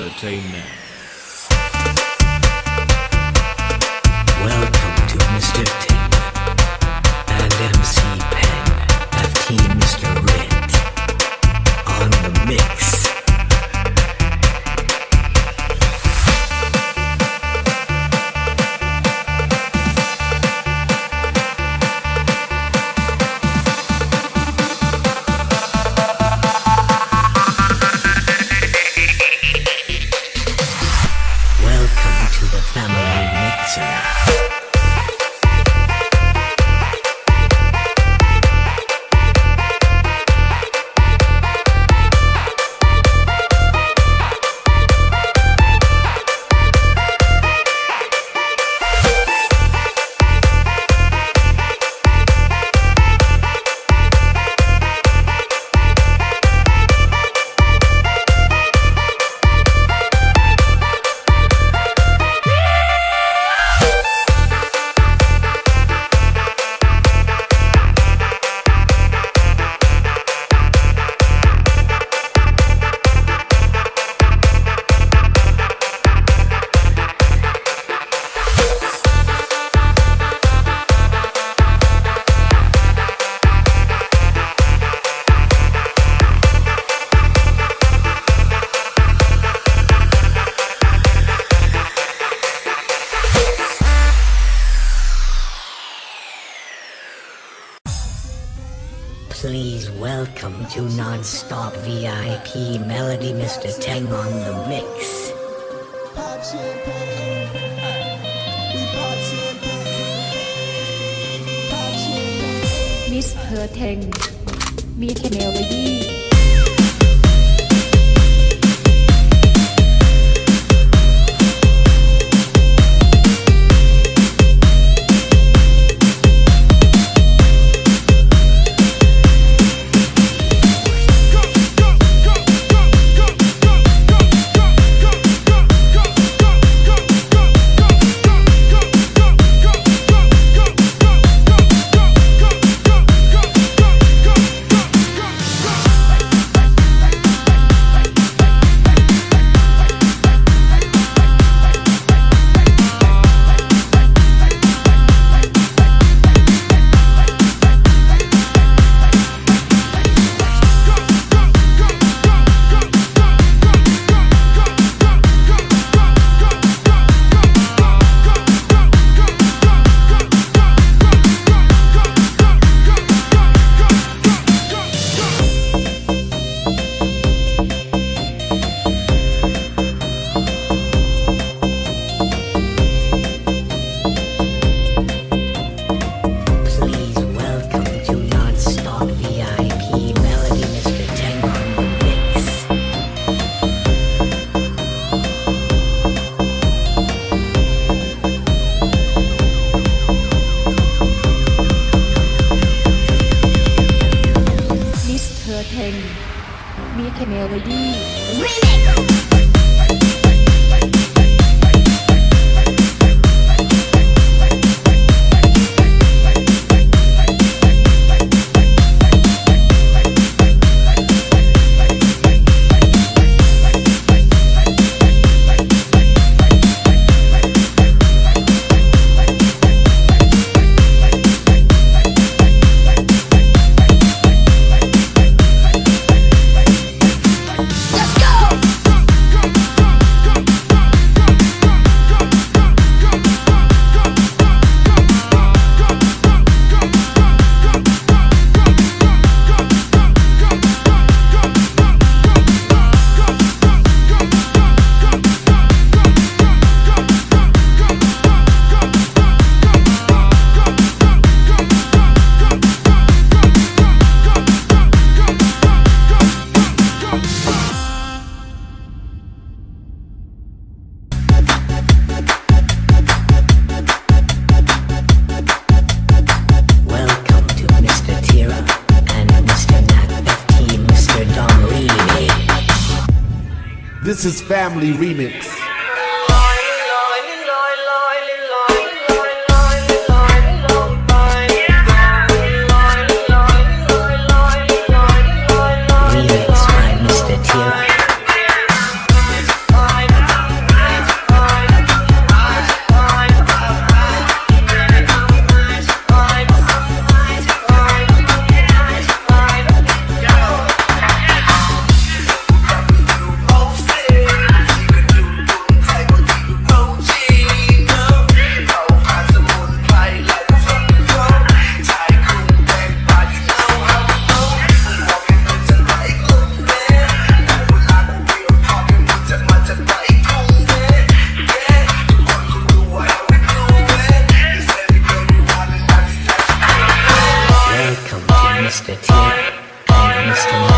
entertainment Singer. Welcome to non-stop VIP Melody Mr. Tang on the mix. Miss Tang. Meet Melody. Remix. Remix. Mr.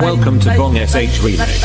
Welcome to Bong SH Remix.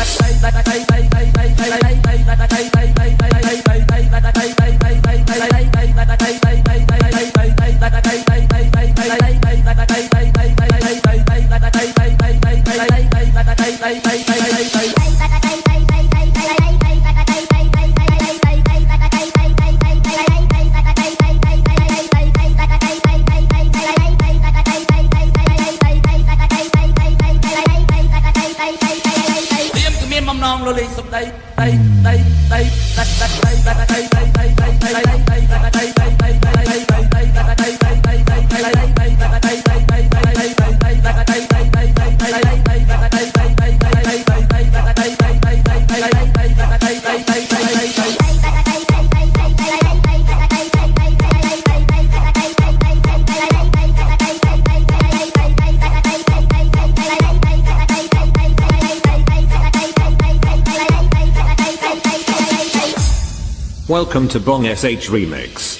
welcome to Bong SH Remix.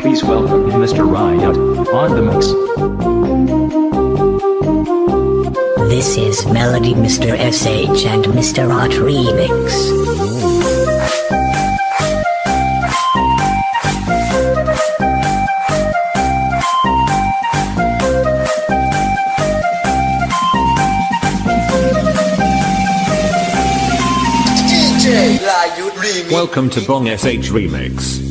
Please welcome Mr. Riot on the mix. This is Melody Mr. SH and Mr. Art Remix. Welcome to Bong SH Remix.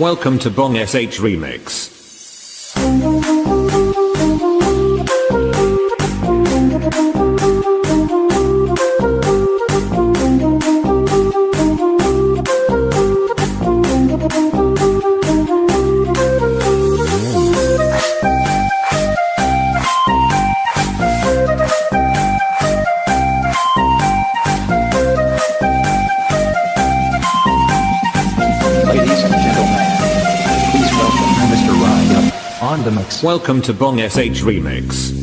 Welcome to Bong SH Remix. Welcome to Bong SH Remix.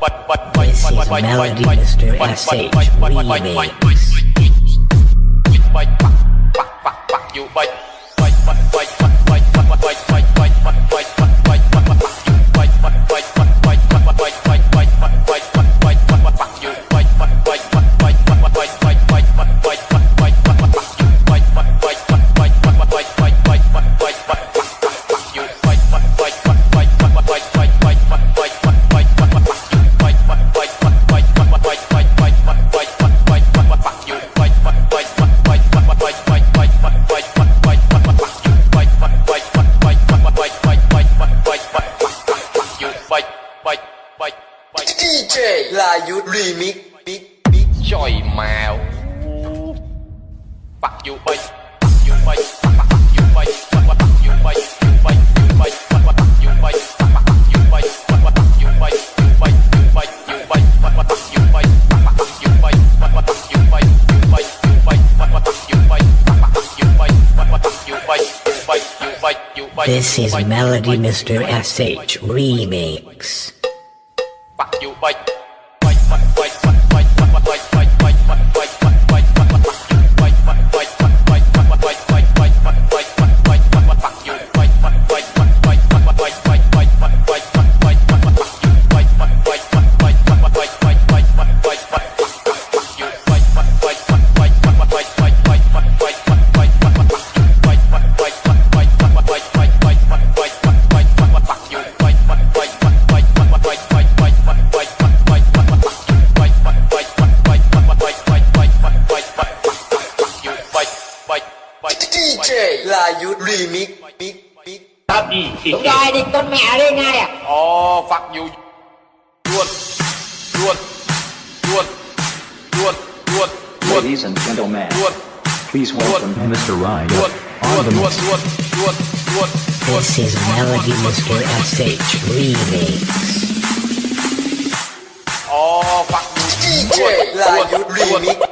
This Melody Mr. S.H. Remix. You bite. J là you remix mix mix choi mèo bắt vô bay bắt vô bay This is Melody Mr. SH Remix. Bắt vô bay This is Melody Mr. SH Remix. Oh, fuck. DJ, like you remix.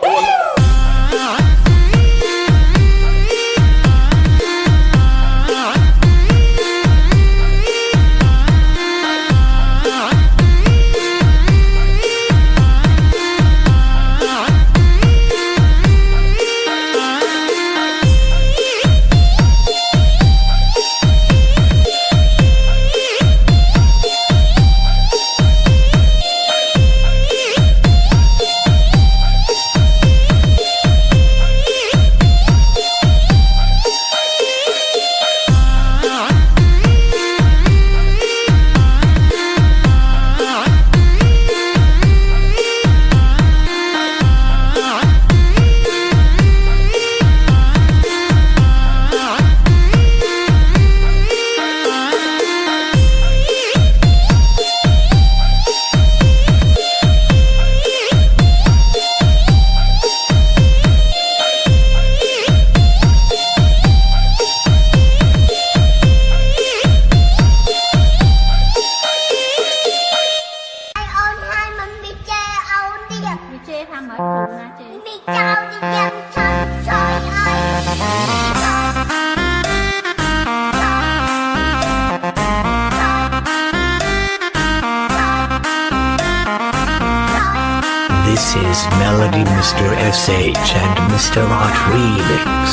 Is Melody Mr. SH and Mr. Hot Remix.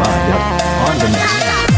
Ride up on the mix.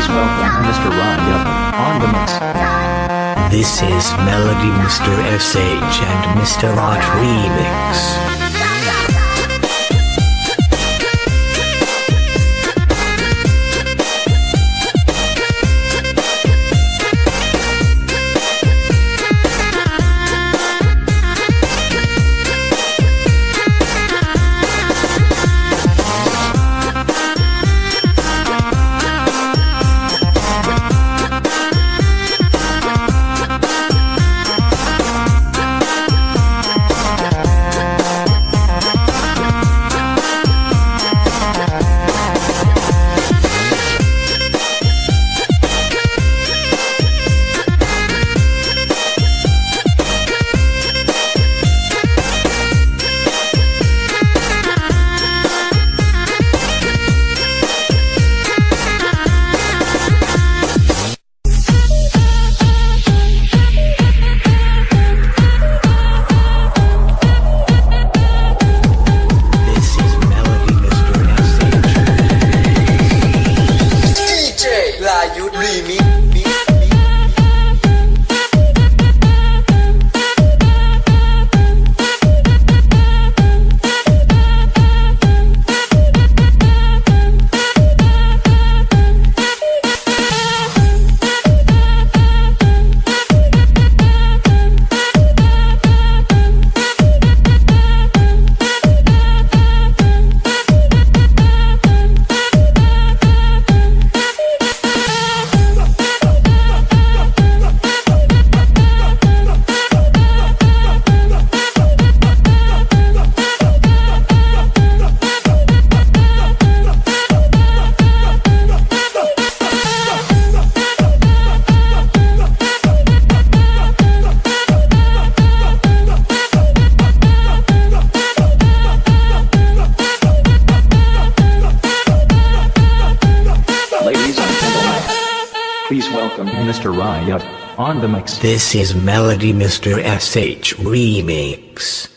Please welcome Mr. Ride up on the mix. This is Melody Mr. SH and Mr. Art Remix. Please welcome Mr. Up on the mix. This is Melody Mr. SH Remix.